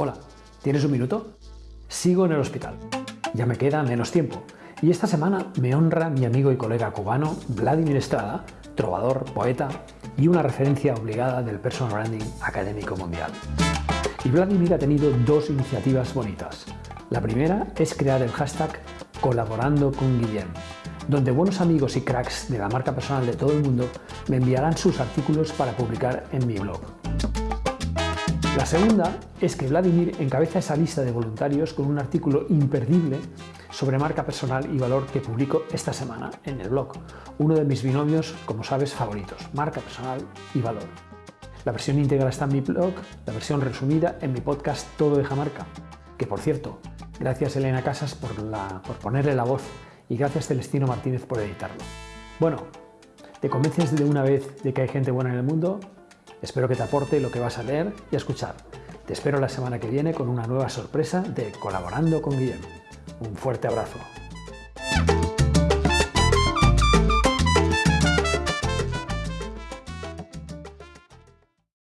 Hola, ¿tienes un minuto? Sigo en el hospital. Ya me queda menos tiempo. Y esta semana me honra mi amigo y colega cubano Vladimir Estrada, trovador, poeta y una referencia obligada del personal branding académico mundial. Y Vladimir ha tenido dos iniciativas bonitas. La primera es crear el hashtag colaborando con Guillem, donde buenos amigos y cracks de la marca personal de todo el mundo me enviarán sus artículos para publicar en mi blog. La segunda es que Vladimir encabeza esa lista de voluntarios con un artículo imperdible sobre marca personal y valor que publico esta semana en el blog, uno de mis binomios, como sabes, favoritos, marca personal y valor. La versión íntegra está en mi blog, la versión resumida en mi podcast Todo deja marca, que por cierto, gracias Elena Casas por, por ponerle la voz y gracias Celestino Martínez por editarlo. Bueno, ¿te convences de una vez de que hay gente buena en el mundo? Espero que te aporte lo que vas a leer y a escuchar. Te espero la semana que viene con una nueva sorpresa de Colaborando con Guillermo. Un fuerte abrazo.